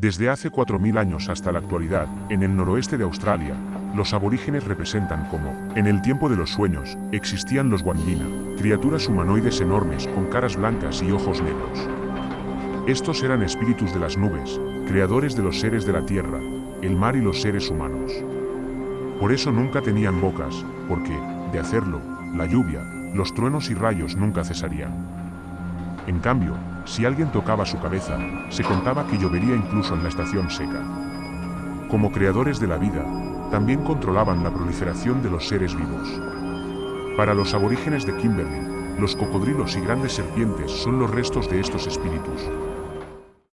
Desde hace 4.000 años hasta la actualidad, en el noroeste de Australia, los aborígenes representan como, en el tiempo de los sueños, existían los Wandina, criaturas humanoides enormes con caras blancas y ojos negros. Estos eran espíritus de las nubes, creadores de los seres de la tierra, el mar y los seres humanos. Por eso nunca tenían bocas, porque, de hacerlo, la lluvia, los truenos y rayos nunca cesarían. En cambio, si alguien tocaba su cabeza, se contaba que llovería incluso en la estación seca. Como creadores de la vida, también controlaban la proliferación de los seres vivos. Para los aborígenes de Kimberley, los cocodrilos y grandes serpientes son los restos de estos espíritus,